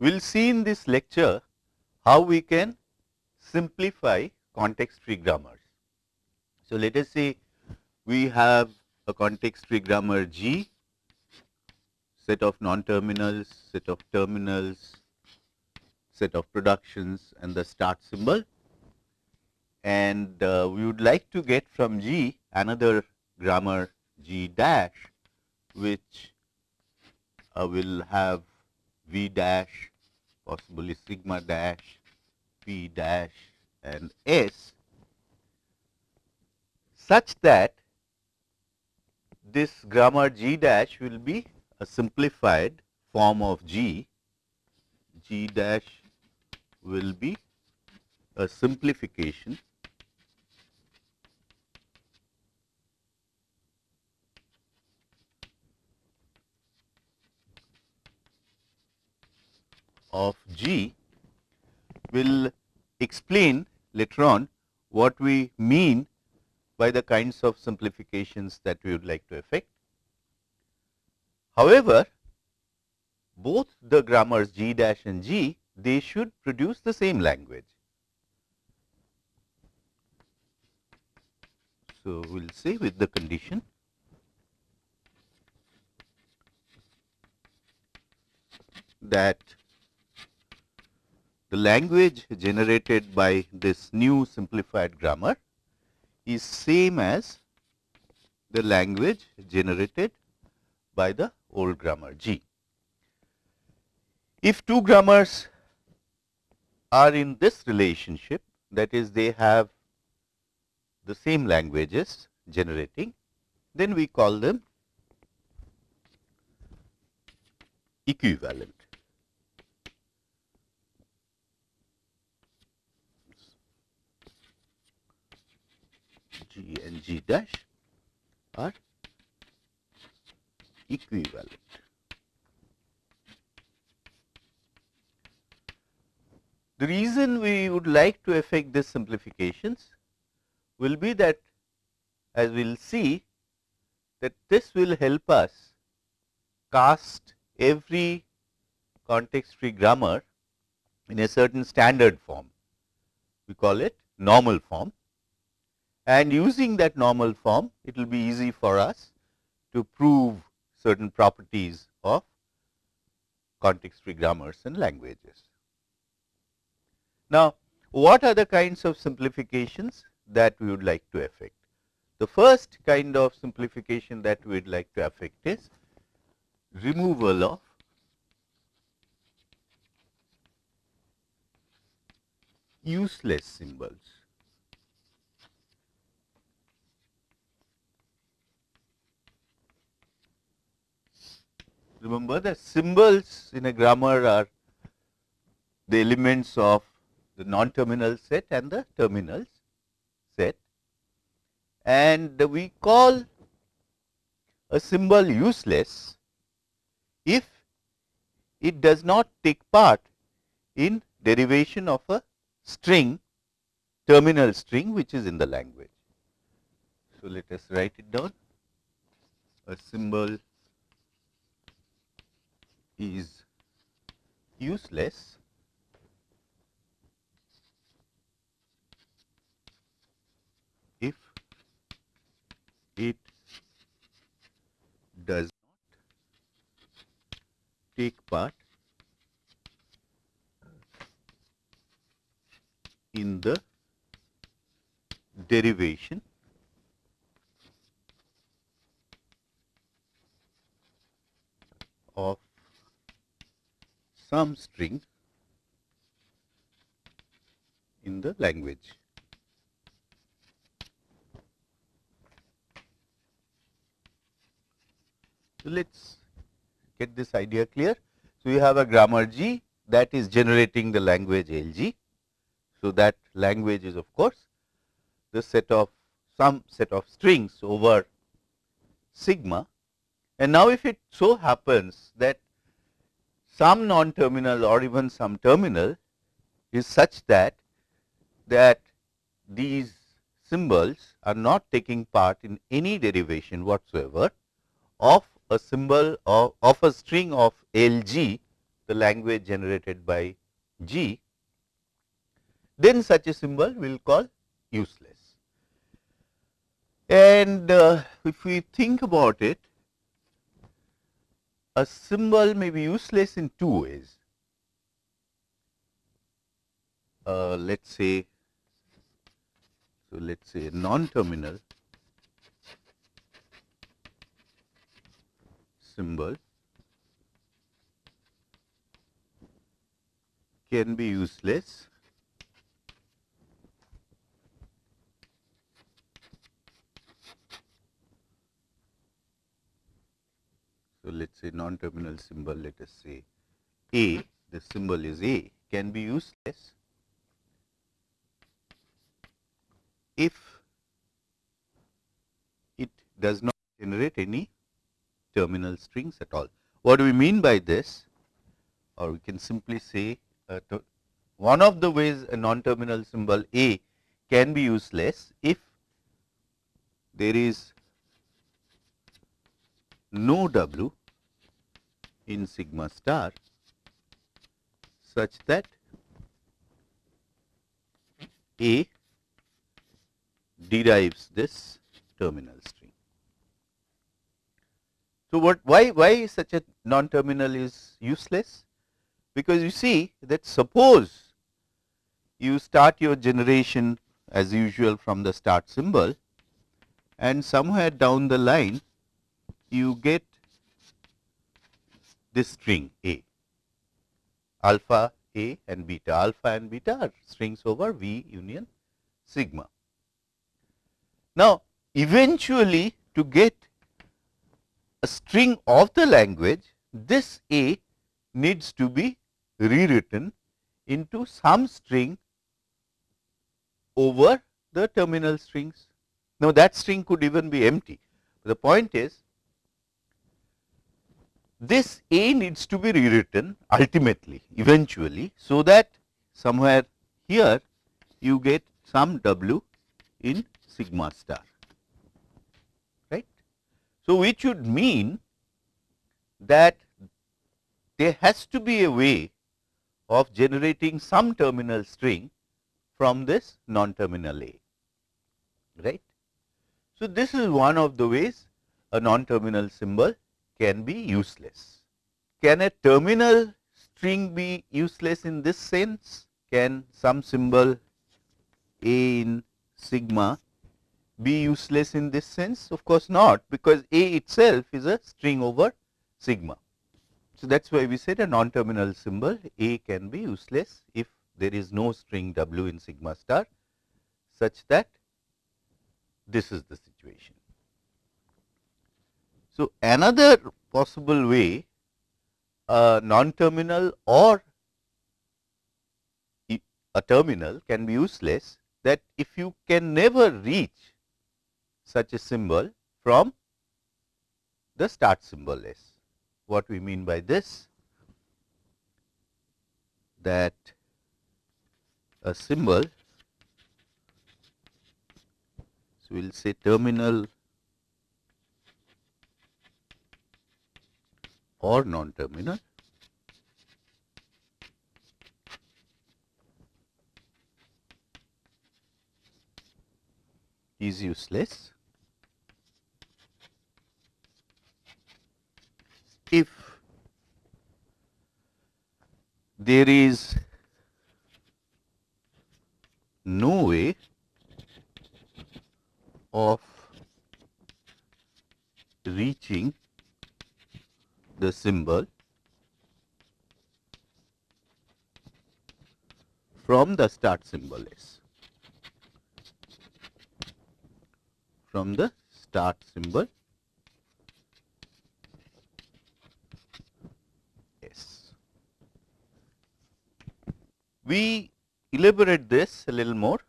we will see in this lecture how we can simplify context free grammars. So, let us say we have a context free grammar G, set of non-terminals, set of terminals, set of productions and the start symbol. And uh, we would like to get from G another grammar G dash, which uh, will have V dash, possibly sigma dash, P dash and S such that this grammar G dash will be a simplified form of G, G dash will be a simplification of G will explain later on what we mean by the kinds of simplifications that we would like to effect. However, both the grammars G dash and G they should produce the same language. So, we will say with the condition that the language generated by this new simplified grammar is same as the language generated by the old grammar G. If two grammars are in this relationship that is they have the same languages generating, then we call them equivalent. G and G dash are equivalent. The reason we would like to effect this simplifications will be that as we will see that this will help us cast every context free grammar in a certain standard form. We call it normal form and using that normal form it will be easy for us to prove certain properties of context free grammars and languages. Now, what are the kinds of simplifications that we would like to affect? The first kind of simplification that we would like to affect is removal of useless symbols. Remember the symbols in a grammar are the elements of the non-terminal set and the terminals set and we call a symbol useless if it does not take part in derivation of a string terminal string which is in the language. So, let us write it down a symbol is useless. If it does not take part in the derivation of some string in the language. So, let us get this idea clear. So, you have a grammar G that is generating the language LG. So, that language is of course, the set of some set of strings over sigma and now if it so happens that some non-terminal or even some terminal is such that that these symbols are not taking part in any derivation whatsoever of a symbol of, of a string of LG, the language generated by G, then such a symbol we will call useless. And uh, if we think about it, a symbol may be useless in two ways. Uh, let us say, so let us say non-terminal symbol can be useless So, let us say non-terminal symbol let us say A, the symbol is A can be useless if it does not generate any terminal strings at all. What do we mean by this? Or we can simply say uh, one of the ways a non-terminal symbol A can be useless if there is no W in sigma star such that A derives this terminal string. So, what why why such a non terminal is useless? Because you see that suppose you start your generation as usual from the start symbol and somewhere down the line you get this string A, alpha A and beta, alpha and beta are strings over V union sigma. Now, eventually to get a string of the language, this A needs to be rewritten into some string over the terminal strings. Now, that string could even be empty. The point is this A needs to be rewritten ultimately eventually. So, that somewhere here you get some W in sigma star right. So, which would mean that there has to be a way of generating some terminal string from this non-terminal A right. So, this is one of the ways a non-terminal symbol can be useless. Can a terminal string be useless in this sense? Can some symbol A in sigma be useless in this sense? Of course not, because A itself is a string over sigma. So, that is why we said a non-terminal symbol A can be useless if there is no string W in sigma star such that this is the situation. So, another possible way a non-terminal or a terminal can be useless that if you can never reach such a symbol from the start symbol S. What we mean by this? That a symbol, so we will say terminal or non-terminal. Is useless. If there is no way of reaching the symbol from the start symbol S. From the start symbol S. We elaborate this a little more.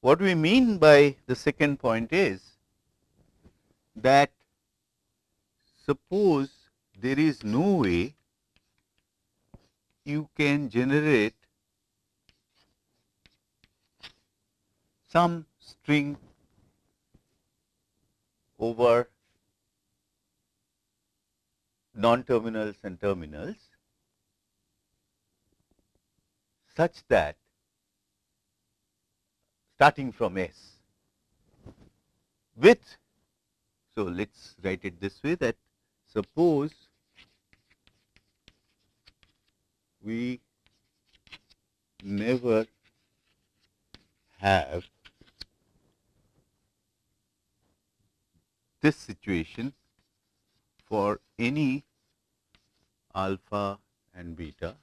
What we mean by the second point is that suppose there is no way you can generate some string over non-terminals and terminals such that starting from S with, so let us write it this way that suppose we never have this situation for any alpha and beta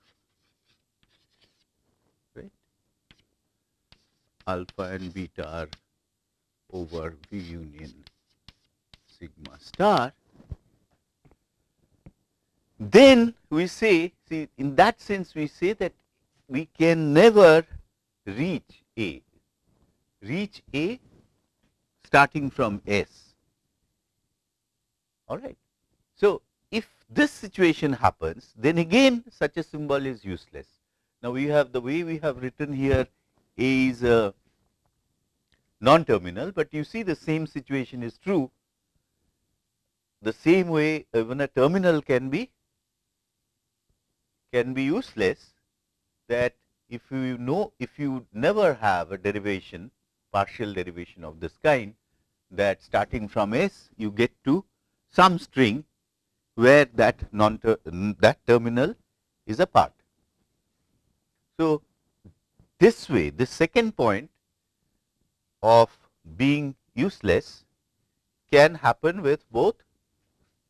right? Alpha and beta are over V union sigma star then we say see in that sense we say that we can never reach A reach A starting from S all right. So, if this situation happens then again such a symbol is useless. Now, we have the way we have written here A is a non-terminal, but you see the same situation is true. The same way even a terminal can be can be useless that if you know if you never have a derivation partial derivation of this kind that starting from S you get to some string where that non -ter that terminal is a part. So, this way the second point of being useless can happen with both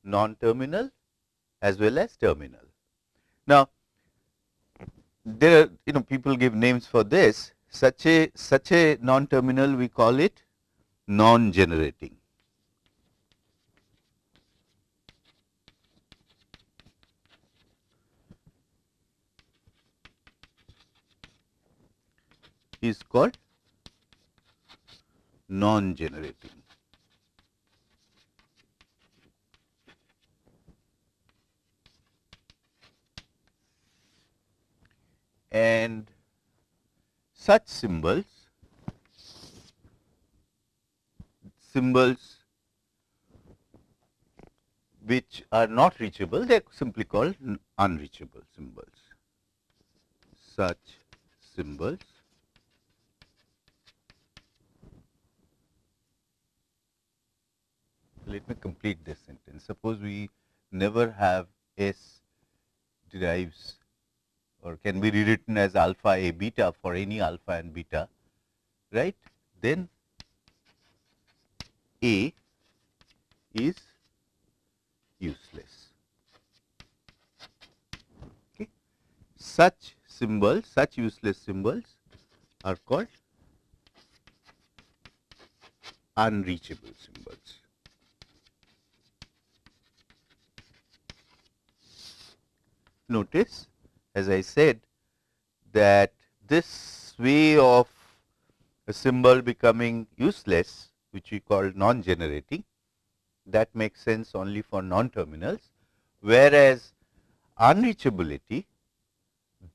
non-terminal as well as terminal. Now, there are you know people give names for this such a such a non-terminal we call it non-generating. is called non-generating. And such symbols, symbols which are not reachable, they are simply called unreachable symbols. Such symbols let me complete this sentence. Suppose we never have S derives or can be rewritten as alpha a beta for any alpha and beta, right? Then A is useless. Okay. Such symbols, such useless symbols are called unreachable symbols. notice as I said that this way of a symbol becoming useless which we call non-generating that makes sense only for non-terminals whereas unreachability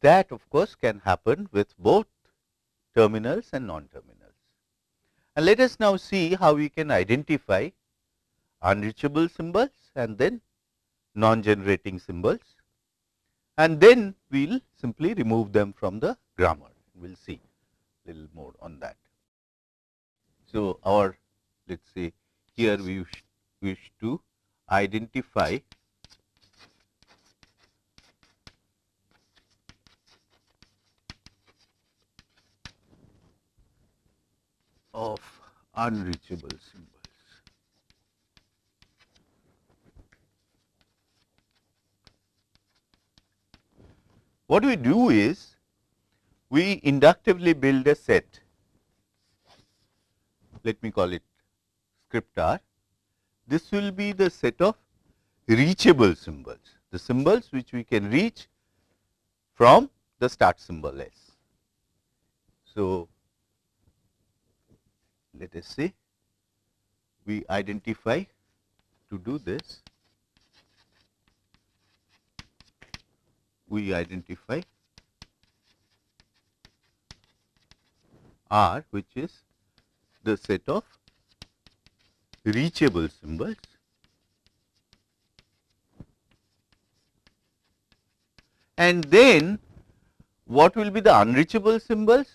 that of course can happen with both terminals and non-terminals. And let us now see how we can identify unreachable symbols and then non-generating symbols and then we will simply remove them from the grammar. We will see little more on that. So, our let us say here we wish, wish to identify of unreachable symbol. What we do is we inductively build a set, let me call it script R. This will be the set of reachable symbols, the symbols which we can reach from the start symbol S. So, let us say we identify to do this we identify R which is the set of reachable symbols and then what will be the unreachable symbols?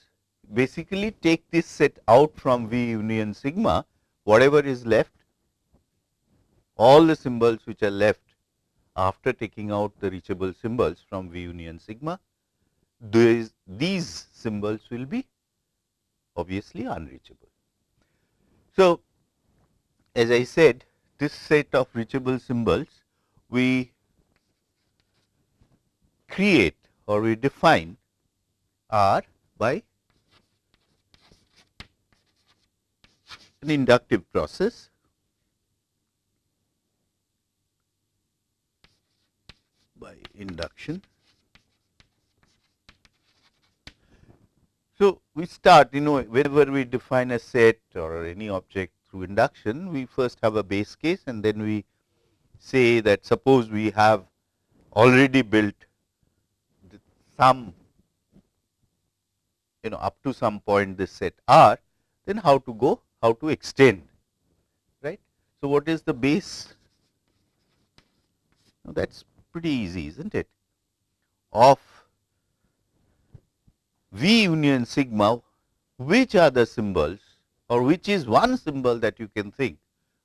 Basically take this set out from V union sigma, whatever is left, all the symbols which are left after taking out the reachable symbols from V union sigma, these, these symbols will be obviously unreachable. So, as I said this set of reachable symbols we create or we define R by an inductive process by induction. So, we start you know whenever we define a set or any object through induction, we first have a base case and then we say that suppose we have already built some you know up to some point this set R, then how to go, how to extend, right. So, what is the base? Now, that is pretty easy, is not it? Of V union sigma, which are the symbols or which is one symbol that you can think,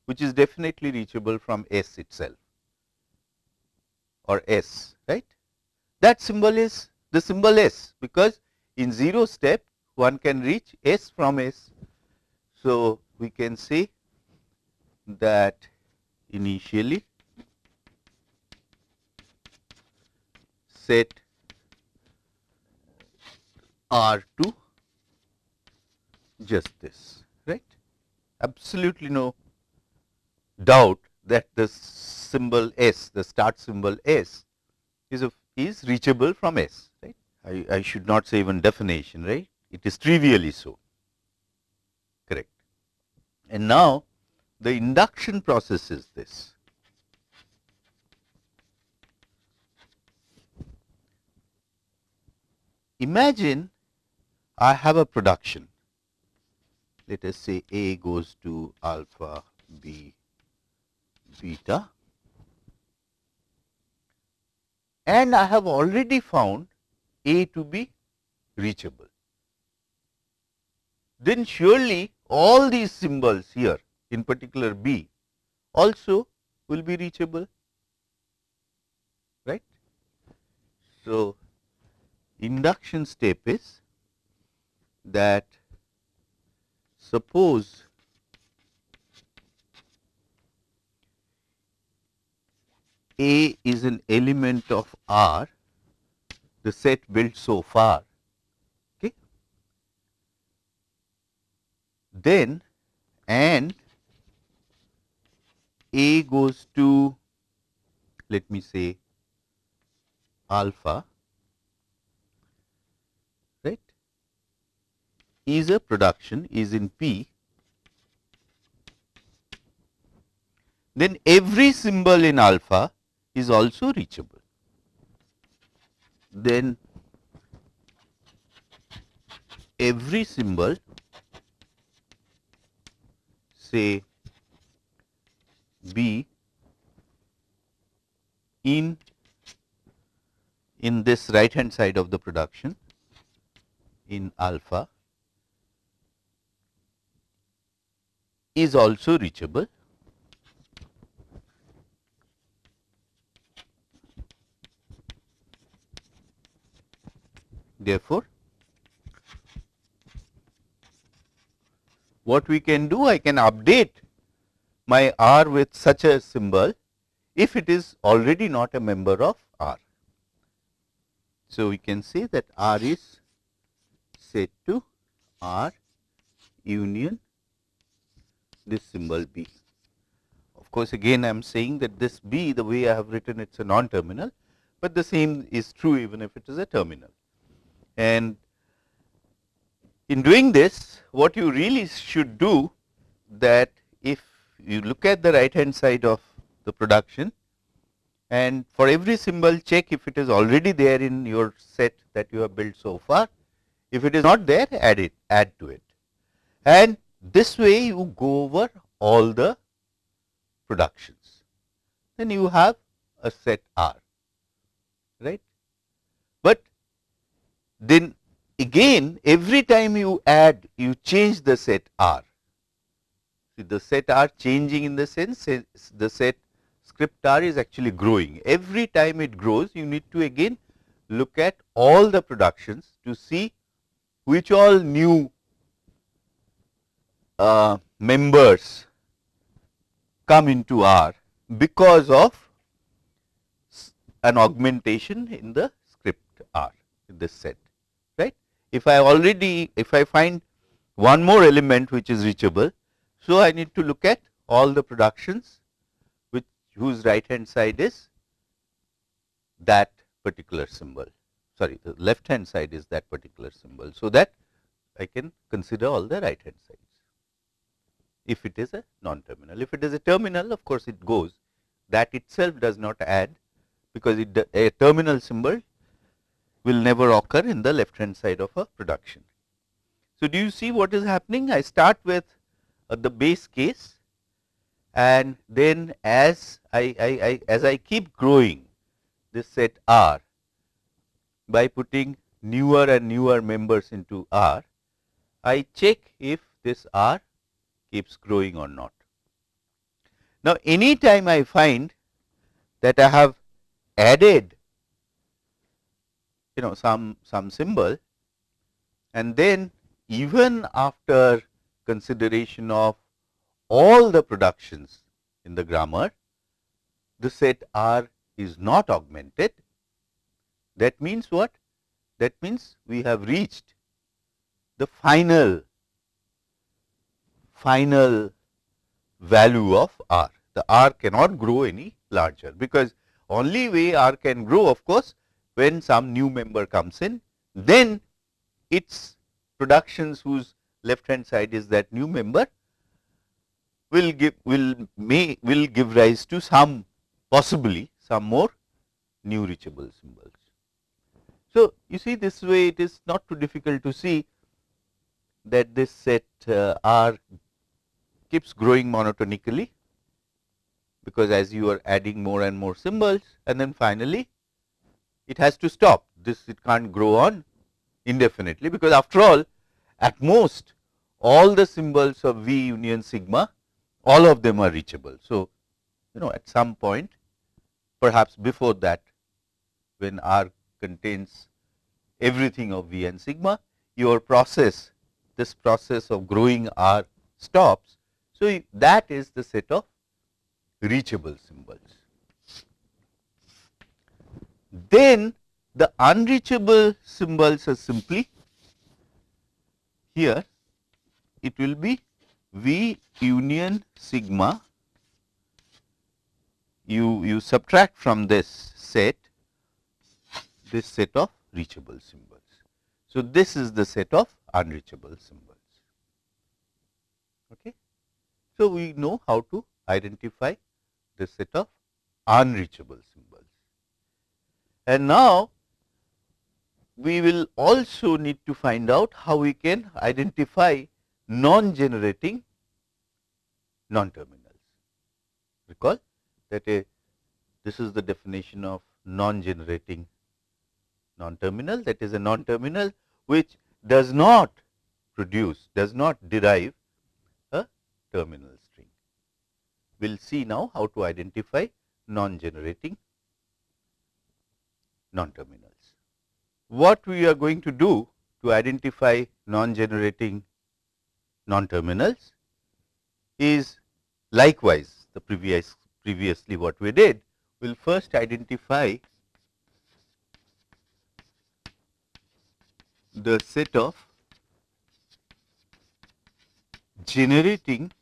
which is definitely reachable from S itself or S, right. That symbol is the symbol S, because in 0 step one can reach S from S. So, we can say that initially set R to just this, right. Absolutely no doubt that the symbol S, the start symbol S is a, is reachable from S, right. I, I should not say even definition, right. It is trivially so, correct. And now, the induction process is this. Imagine I have a production, let us say A goes to alpha, B, beta and I have already found A to be reachable. Then surely all these symbols here in particular B also will be reachable, right. So, induction step is that suppose A is an element of R, the set built so far, okay. then and A goes to let me say alpha right is a production is in P then every symbol in alpha is also reachable. Then every symbol say B in in this right hand side of the production in alpha is also reachable Therefore, what we can do I can update my R with such a symbol if it is already not a member of R. So, we can say that R is set to R union this symbol B. Of course, again I am saying that this B the way I have written it is a non-terminal, but the same is true even if it is a terminal. And in doing this, what you really should do that if you look at the right hand side of the production and for every symbol check if it is already there in your set that you have built so far. If it is not there, add it, add to it. And this way you go over all the productions. Then you have a set R, right. But then again every time you add you change the set R. See the set R changing in the sense eh, the set script R is actually growing. Every time it grows you need to again look at all the productions to see which all new uh, members come into R because of an augmentation in the script R in this set right. If I already if I find one more element which is reachable, so I need to look at all the productions which whose right hand side is that particular symbol sorry the left hand side is that particular symbol. So, that I can consider all the right hand sides if it is a non-terminal. If it is a terminal of course, it goes that itself does not add because it a terminal symbol will never occur in the left hand side of a production. So, do you see what is happening? I start with uh, the base case and then as I, I, I as I keep growing this set R by putting newer and newer members into R, I check if this R keeps growing or not. Now, any time I find that I have added you know some some symbol and then even after consideration of all the productions in the grammar, the set R is not augmented. That means what? That means we have reached the final final value of R. The R cannot grow any larger because only way R can grow of course, when some new member comes in, then its productions whose left hand side is that new member will give will may will give rise to some possibly some more new reachable symbols. So, you see this way it is not too difficult to see that this set uh, R keeps growing monotonically because as you are adding more and more symbols and then finally it has to stop this it can't grow on indefinitely because after all at most all the symbols of V union sigma all of them are reachable. So, you know at some point perhaps before that when R contains everything of V and sigma your process this process of growing R stops. So, that is the set of reachable symbols. Then the unreachable symbols are simply here it will be V union sigma you you subtract from this set this set of reachable symbols. So, this is the set of unreachable symbols. Okay. So, we know how to identify the set of unreachable symbols. And now, we will also need to find out how we can identify non-generating non-terminals. Recall that a this is the definition of non-generating non-terminal that is a non-terminal which does not produce does not derive terminal string. We will see now how to identify non-generating non-terminals. What we are going to do to identify non-generating non-terminals is likewise the previous previously what we did. We will first identify the set of generating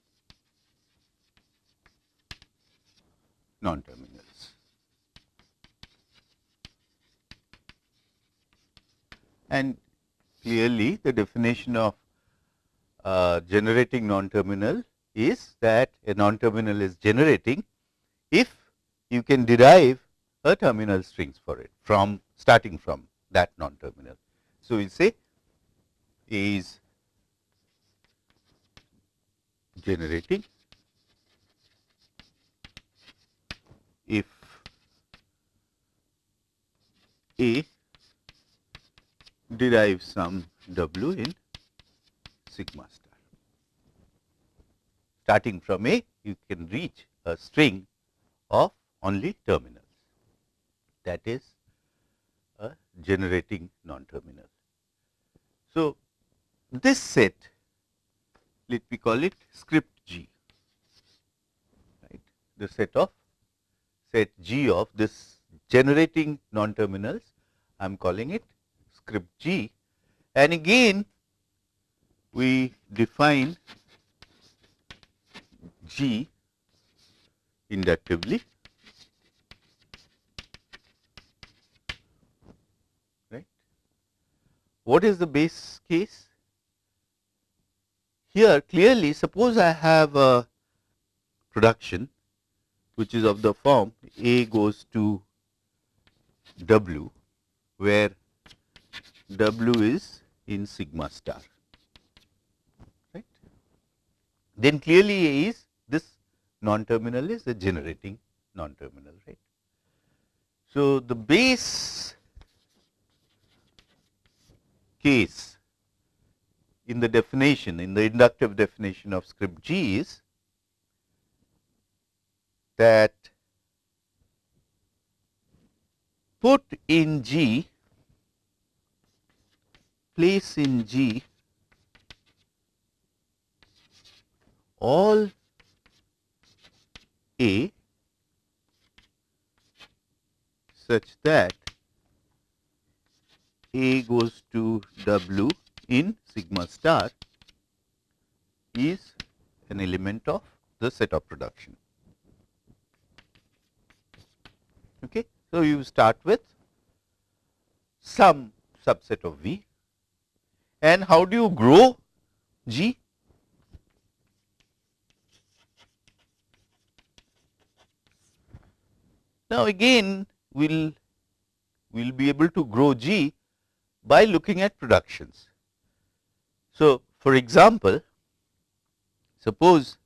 non-terminals. And clearly the definition of uh, generating non-terminal is that a non-terminal is generating if you can derive a terminal strings for it from starting from that non-terminal. So, we say is generating if A derive some W in sigma star. Starting from A, you can reach a string of only terminals that is a generating non-terminal. So, this set let me call it script G right the set of set G of this generating non-terminals I am calling it script G and again we define G inductively right. What is the base case? Here clearly suppose I have a production which is of the form A goes to W where W is in sigma star right. Then clearly A is this non-terminal is the generating non-terminal right. So, the base case in the definition in the inductive definition of script G is that put in G place in G all A such that A goes to W in sigma star is an element of the set of production. Okay. So, you start with some subset of V and how do you grow G? Now, again we will we'll be able to grow G by looking at productions. So, for example, suppose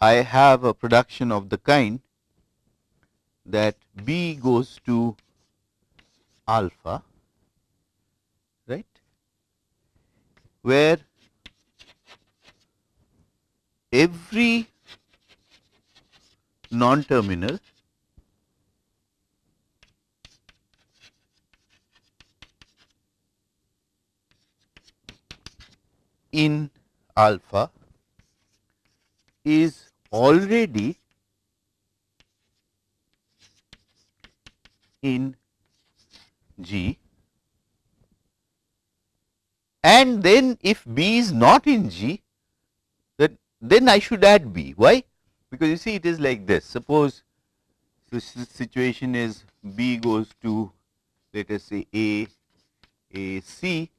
I have a production of the kind that B goes to alpha, right, where every non-terminal in alpha is already in G and then if B is not in G then, then I should add B. Why? Because you see it is like this suppose the situation is B goes to let us say A, A, C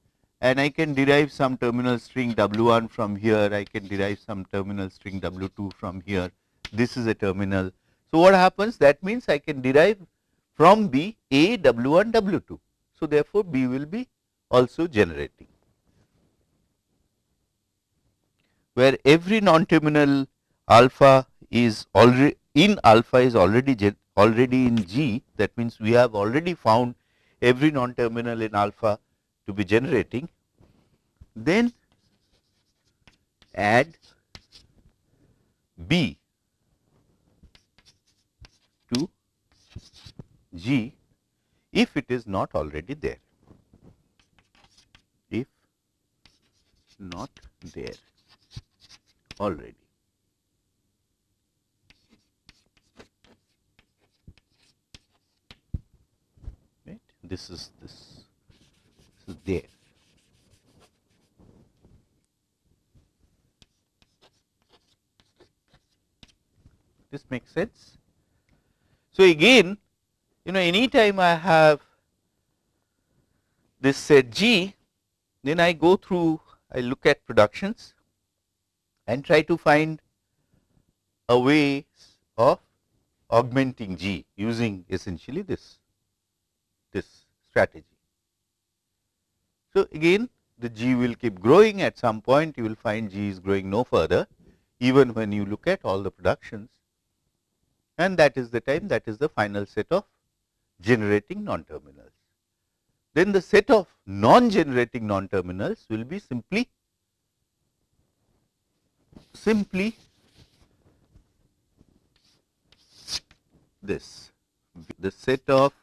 and I can derive some terminal string W1 from here, I can derive some terminal string W2 from here, this is a terminal. So, what happens that means I can derive from B A W1 W2. So, therefore, B will be also generating. Where every non-terminal alpha is already in alpha is already already in G that means we have already found every non-terminal in alpha to be generating, then add B to G if it is not already there, if not there already. Right. This is this this is there. This makes sense. So, again you know any time I have this set G, then I go through I look at productions and try to find a way of augmenting G using essentially this this strategy. So, again the G will keep growing at some point you will find G is growing no further even when you look at all the productions and that is the time that is the final set of generating non-terminals. then the set of non-generating non-terminals will be simply simply this the set of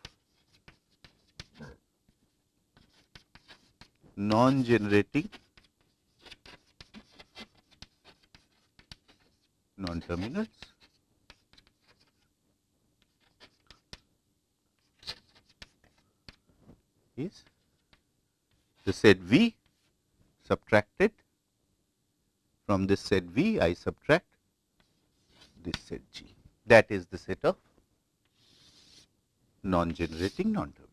non-generating non-terminals is the set V subtracted. From this set V I subtract this set G. That is the set of non-generating non-terminals.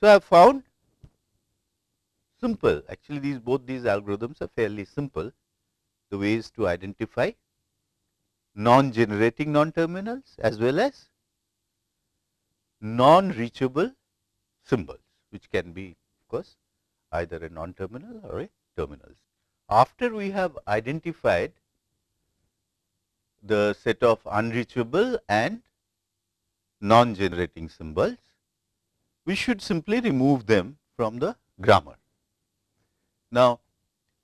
So, I have found simple. Actually these both these algorithms are fairly simple. The ways to identify non-generating non-terminals as well as non-reachable symbols which can be of course either a non-terminal or a terminal. After we have identified the set of unreachable and non-generating symbols, we should simply remove them from the grammar. Now,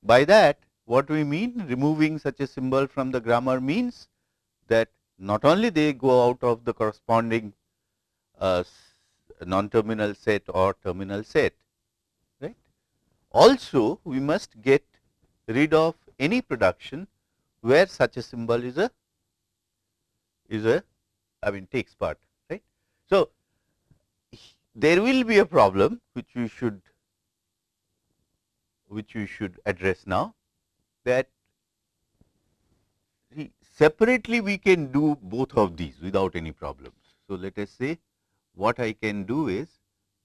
by that what we mean removing such a symbol from the grammar means that not only they go out of the corresponding uh, non-terminal set or terminal set, right. Also, we must get rid of any production where such a symbol is a is a I mean takes part right. So, there will be a problem which we should which we should address now that separately we can do both of these without any problems. So, let us say what I can do is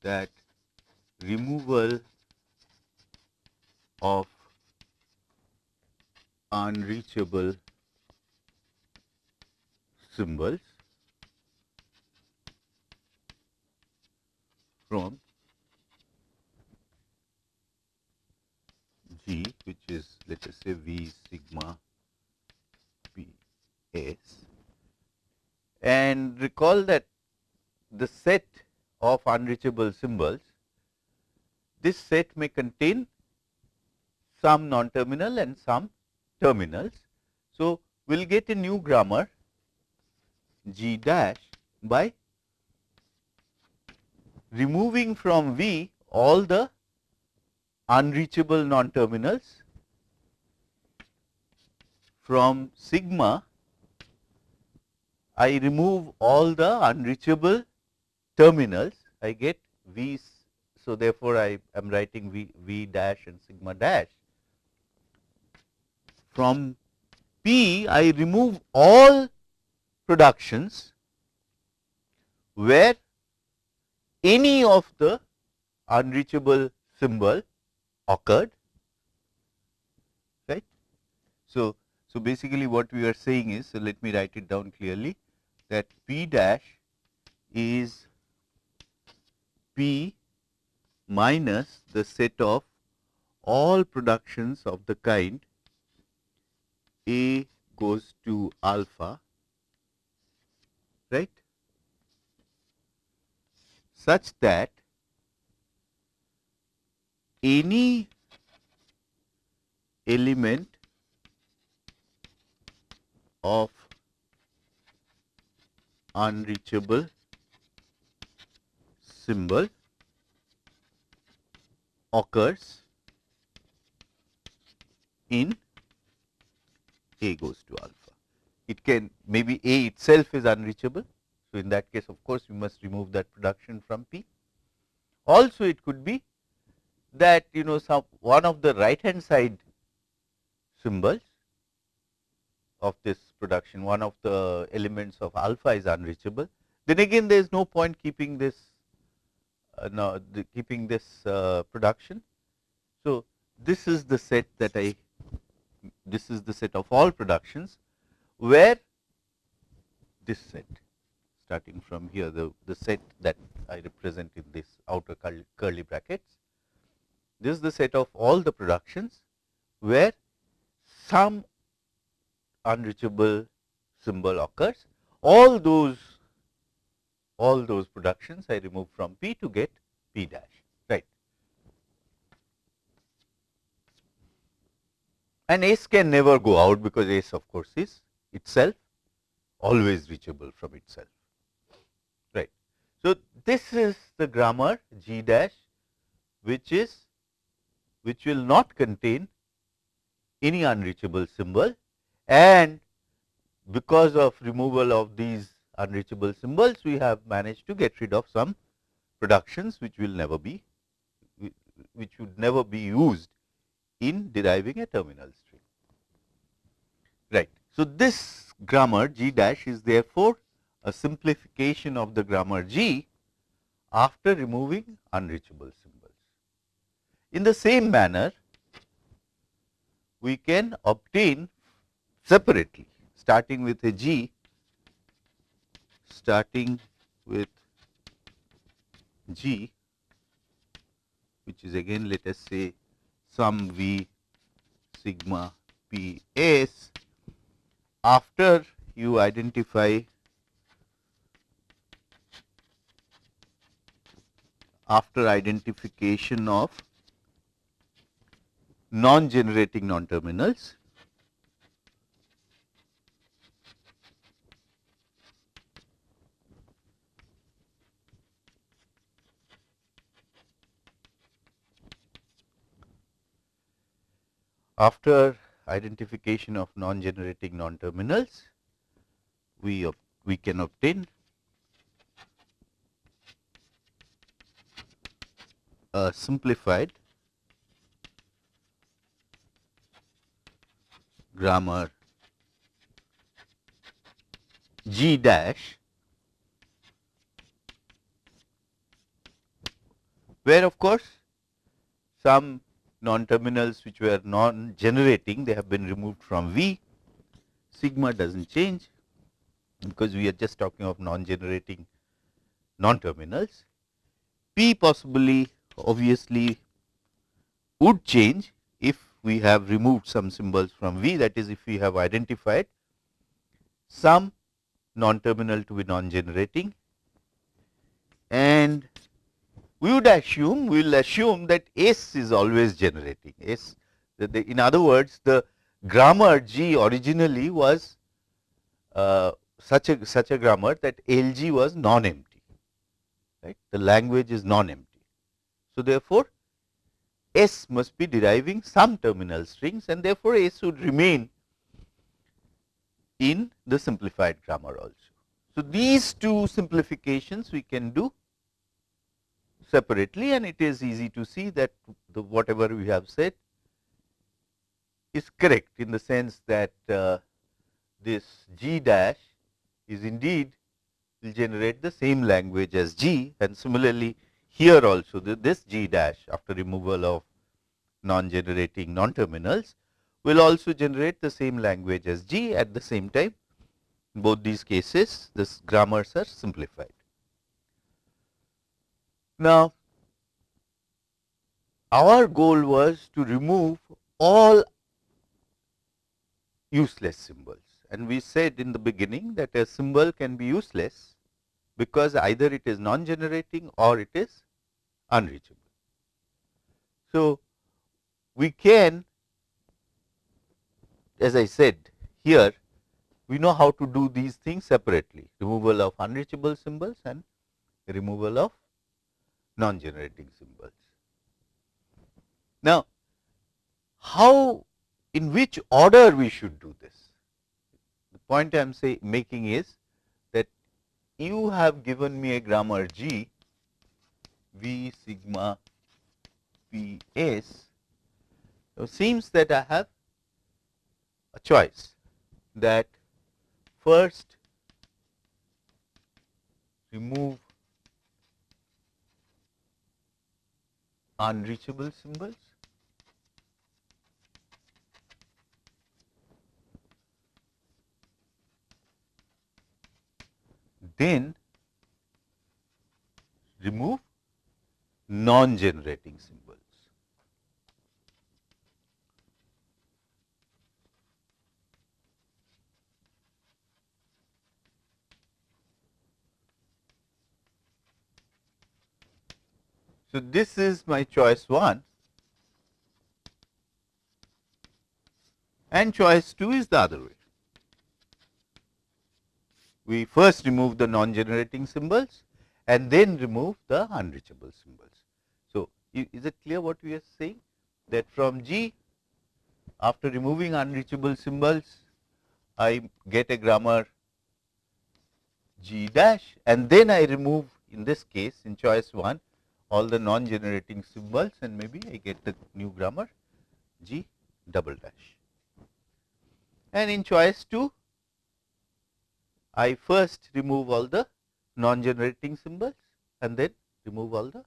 that removal of unreachable symbols from G which is let us say V sigma P S. And recall that the set of unreachable symbols, this set may contain some non-terminal and some terminals. So, we will get a new grammar G dash by removing from V all the unreachable non-terminals from sigma I remove all the unreachable terminals I get V. So, therefore, I am writing V, v dash and sigma dash. From P I remove all productions where any of the unreachable symbol occurred right. So, so basically what we are saying is so let me write it down clearly that P dash is P minus the set of all productions of the kind A goes to alpha right? Such that any element of unreachable symbol occurs in A goes to alpha. It can maybe A itself is unreachable. So, in that case of course, we must remove that production from P. Also it could be that you know some one of the right hand side symbols of this production, one of the elements of alpha is unreachable. Then again there is no point keeping this now the, keeping this uh, production. So, this is the set that I this is the set of all productions where this set starting from here the, the set that I represent in this outer curly brackets. This is the set of all the productions where some unreachable symbol occurs. All those all those productions I remove from P to get P dash, right. And S can never go out because S of course is itself always reachable from itself, right. So, this is the grammar G dash which is which will not contain any unreachable symbol and because of removal of these unreachable symbols we have managed to get rid of some productions which will never be which would never be used in deriving a terminal string. Right. So, this grammar G dash is therefore a simplification of the grammar G after removing unreachable symbols. In the same manner, we can obtain separately starting with a G starting with G which is again let us say some V sigma P S after you identify after identification of non-generating non-terminals After identification of non-generating non-terminals, we, we can obtain a simplified grammar G dash where of course some non-terminals which were non-generating, they have been removed from V. Sigma does not change because we are just talking of non-generating non-terminals. P possibly obviously would change if we have removed some symbols from V that is if we have identified some non-terminal to be non-generating and we would assume, we will assume that S is always generating S. The, in other words, the grammar G originally was uh, such a such a grammar that LG was non-empty, right? The language is non-empty. So therefore, S must be deriving some terminal strings and therefore S would remain in the simplified grammar also. So these two simplifications we can do separately and it is easy to see that the whatever we have said is correct in the sense that uh, this G dash is indeed will generate the same language as G and similarly here also the, this G dash after removal of non-generating non-terminals will also generate the same language as G at the same time. In both these cases, this grammars are simplified. Now, our goal was to remove all useless symbols and we said in the beginning that a symbol can be useless because either it is non-generating or it is unreachable. So, we can as I said here we know how to do these things separately removal of unreachable symbols and removal of non-generating symbols. Now, how in which order we should do this? The point I am say making is that you have given me a grammar G V sigma P S. So, seems that I have a choice that first remove unreachable symbols. Then remove non-generating symbols. So, this is my choice 1 and choice 2 is the other way. We first remove the non-generating symbols and then remove the unreachable symbols. So, is it clear what we are saying that from G after removing unreachable symbols I get a grammar G dash and then I remove in this case in choice 1 all the non generating symbols and maybe I get the new grammar G double dash. And in choice 2 I first remove all the non generating symbols and then remove all the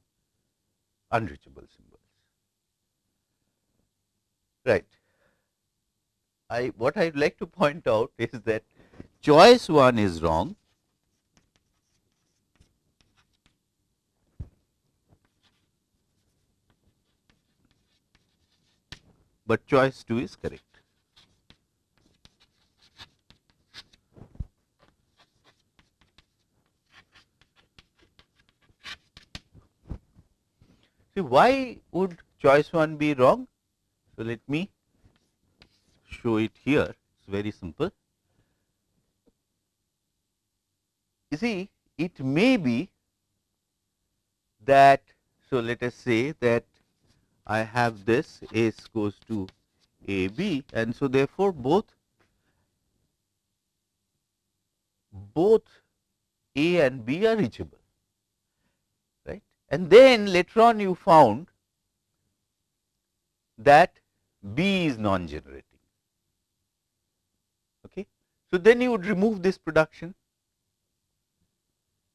unreachable symbols. Right. I what I would like to point out is that choice 1 is wrong but choice 2 is correct. See why would choice 1 be wrong? So, let me show it here, it is very simple. You see it may be that, so let us say that I have this S goes to A B and so therefore, both both A and B are reachable right and then later on you found that B is non generating. Okay. So, then you would remove this production.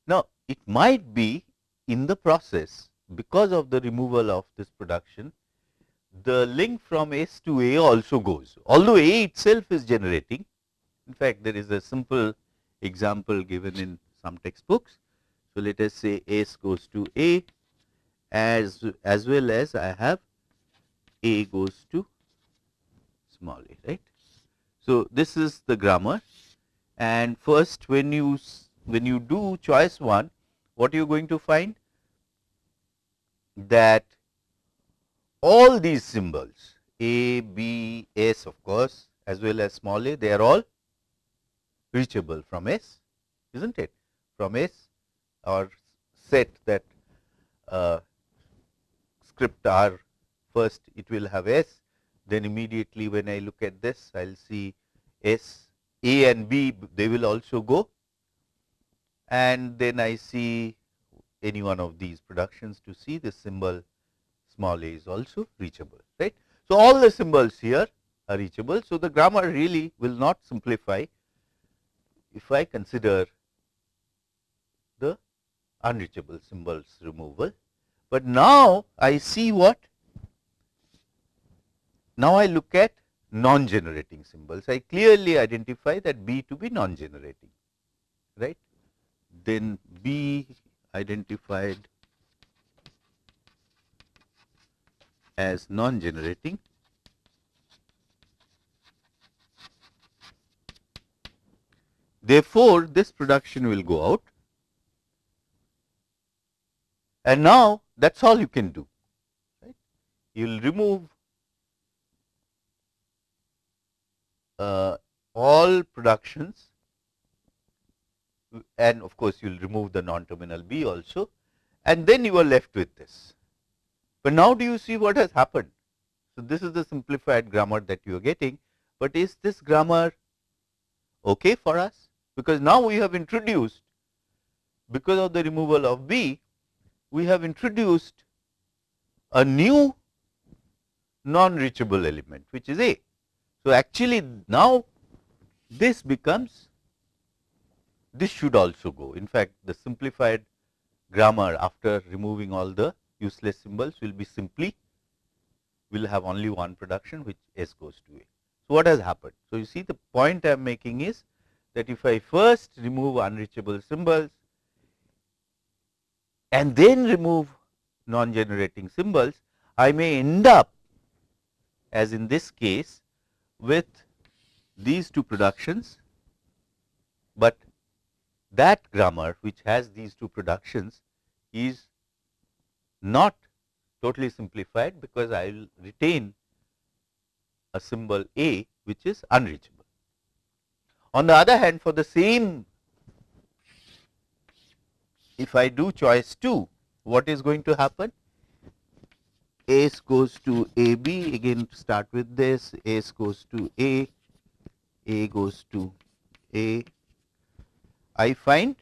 Now, it might be in the process because of the removal of this production, the link from S to A also goes, although A itself is generating. In fact, there is a simple example given in some textbooks. So, let us say S goes to A as, as well as I have A goes to small a, right. So, this is the grammar and first when you when you do choice 1, what you are going to find? That all these symbols A, B, S of course, as well as small a, they are all reachable from S, is not it? From S or set that uh, script R first it will have S, then immediately when I look at this I will see S, A and B they will also go and then I see any one of these productions to see the symbol small a is also reachable, right. So, all the symbols here are reachable. So, the grammar really will not simplify if I consider the unreachable symbols removal. But now, I see what? Now, I look at non-generating symbols. I clearly identify that B to be non-generating, right. Then B identified as non-generating Therefore, this production will go out and now that is all you can do. Right? You will remove uh, all productions and of course, you will remove the non-terminal B also and then you are left with this. But now do you see what has happened? So, this is the simplified grammar that you are getting, but is this grammar okay for us? Because now we have introduced because of the removal of B, we have introduced a new non-reachable element which is A. So, actually now this becomes this should also go. In fact, the simplified grammar after removing all the useless symbols will be simply will have only one production which S goes to A. So, what has happened? So, you see the point I am making is that if I first remove unreachable symbols and then remove non-generating symbols, I may end up as in this case with these two productions, but that grammar which has these two productions is not totally simplified because I will retain a symbol A which is unreachable. On the other hand for the same if I do choice 2 what is going to happen? S goes to AB again start with this S goes to A, A goes to A. I find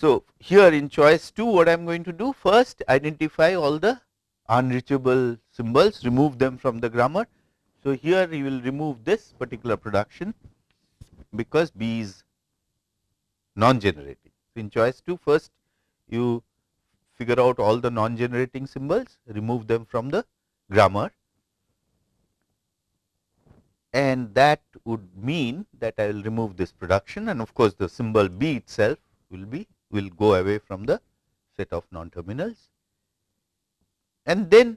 So, here in choice 2 what I am going to do first identify all the unreachable symbols remove them from the grammar. So, here you will remove this particular production because B is non generating. So, in choice 2 first you figure out all the non generating symbols remove them from the grammar and that would mean that I will remove this production and of course, the symbol B itself will be will go away from the set of non-terminals. And then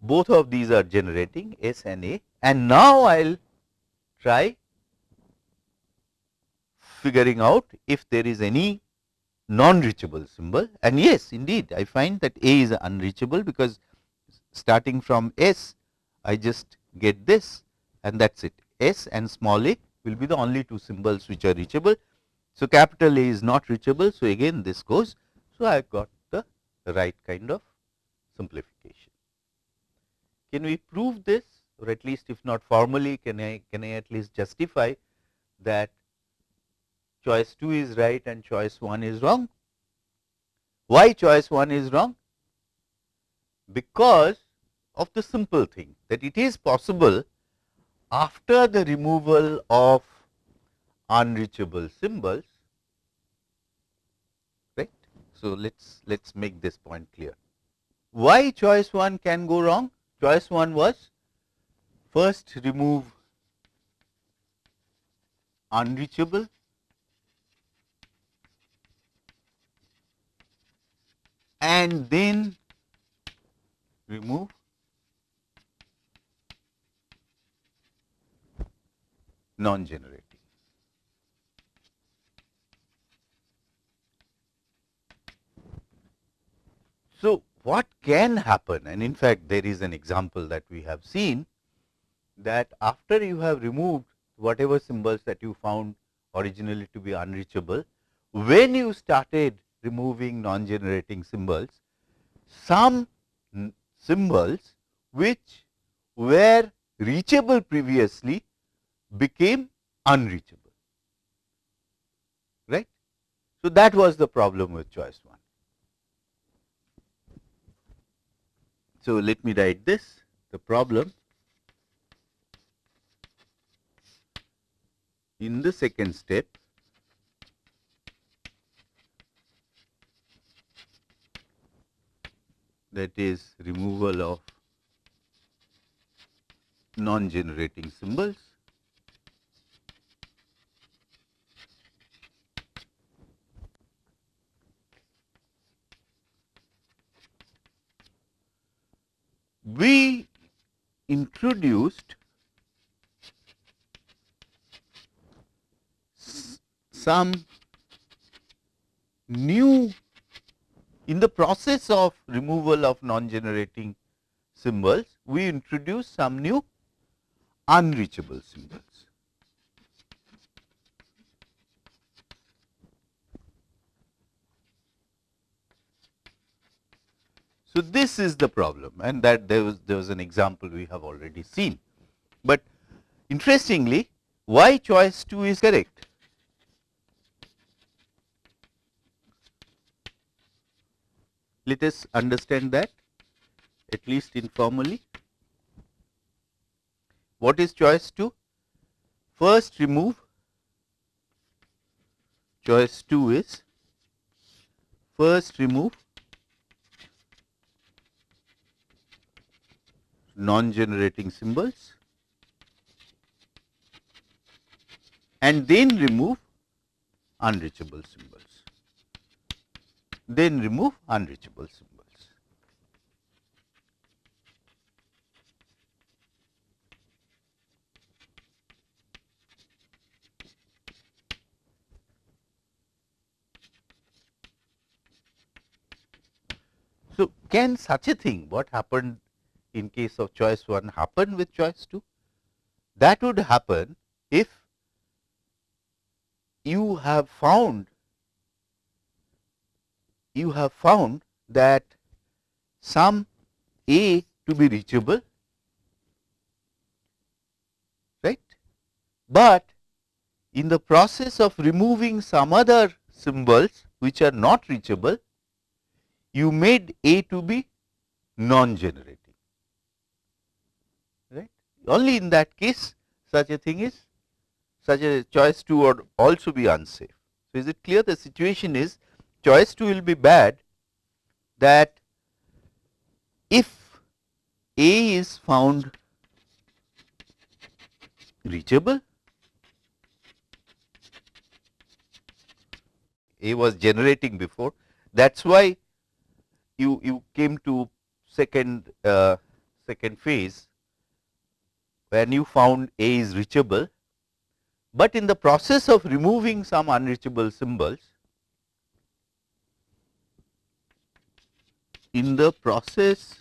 both of these are generating S and A. And now I will try figuring out if there is any non-reachable symbol. And yes indeed I find that A is unreachable because starting from S I just get this and that is it S and small a will be the only two symbols which are reachable so, capital A is not reachable. So, again this goes. So, I have got the right kind of simplification. Can we prove this or at least if not formally can I can I at least justify that choice 2 is right and choice 1 is wrong. Why choice 1 is wrong? Because of the simple thing that it is possible after the removal of unreachable symbols right. So, let us let us make this point clear. Why choice 1 can go wrong? Choice 1 was first remove unreachable and then remove non-generating. So, what can happen and in fact, there is an example that we have seen that after you have removed whatever symbols that you found originally to be unreachable, when you started removing non-generating symbols, some symbols which were reachable previously became unreachable, right. So, that was the problem with choice 1. So, let me write this the problem in the second step that is removal of non generating symbols we introduced some new in the process of removal of non-generating symbols, we introduce some new unreachable symbols. So, this is the problem and that there was there was an example we have already seen. But interestingly why choice 2 is correct? Let us understand that at least informally. What is choice 2? First remove choice 2 is first remove non-generating symbols and then remove unreachable symbols, then remove unreachable symbols. So, can such a thing what happened in case of choice 1 happen with choice 2? That would happen if you have found you have found that some A to be reachable right, but in the process of removing some other symbols which are not reachable you made A to be non-generating right. Only in that case such a thing is such a choice 2 would also be unsafe. So, is it clear the situation is choice 2 will be bad that if A is found reachable, A was generating before that is why you, you came to second uh, second phase when you found A is reachable. But in the process of removing some unreachable symbols, in the process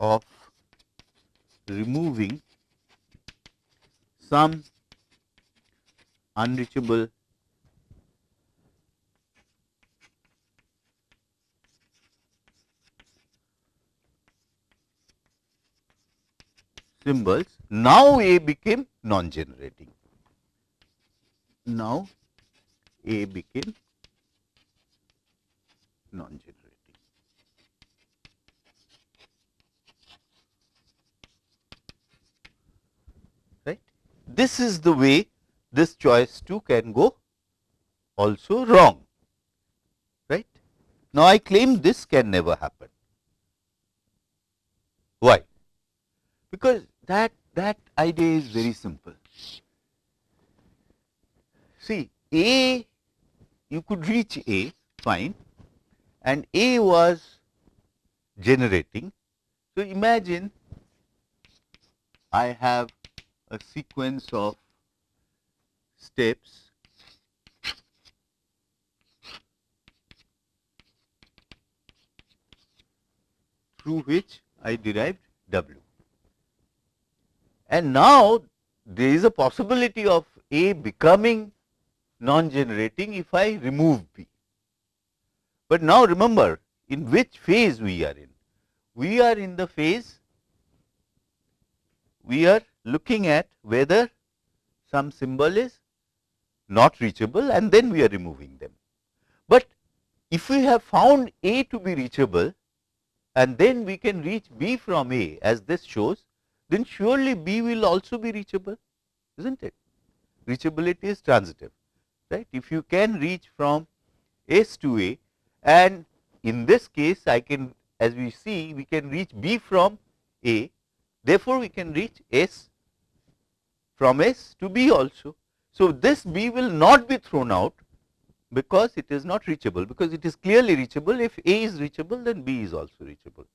of removing some unreachable symbols, now A became non-generating. Now A became non-generating. Right. This is the way this choice 2 can go also wrong. Right. Now, I claim this can never happen. Why? Because that, that idea is very simple. See A, you could reach A fine and A was generating. So, imagine I have a sequence of steps through which I derived W. And now, there is a possibility of A becoming non-generating if I remove B. But now remember in which phase we are in? We are in the phase, we are looking at whether some symbol is not reachable and then we are removing them. But if we have found A to be reachable and then we can reach B from A as this shows, then surely B will also be reachable, is not it? Reachability is transitive, right. If you can reach from S to A and in this case I can as we see we can reach B from A, therefore, we can reach S from S to B also. So, this B will not be thrown out because it is not reachable because it is clearly reachable if A is reachable then B is also reachable.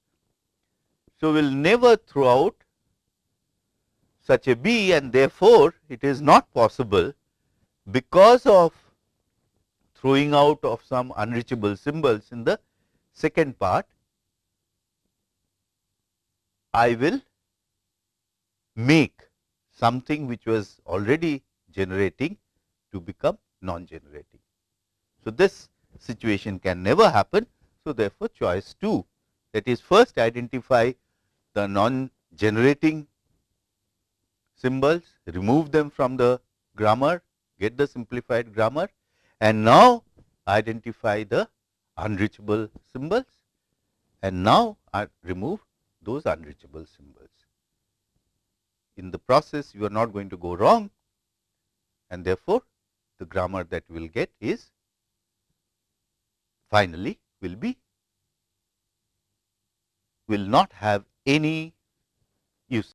So, we will never throw out such a B and therefore, it is not possible because of throwing out of some unreachable symbols in the second part, I will make something which was already generating to become non-generating. So, this situation can never happen. So, therefore, choice 2 that is first identify the non-generating symbols, remove them from the grammar, get the simplified grammar and now identify the unreachable symbols and now I remove those unreachable symbols. In the process you are not going to go wrong and therefore, the grammar that we will get is finally will be will not have any use.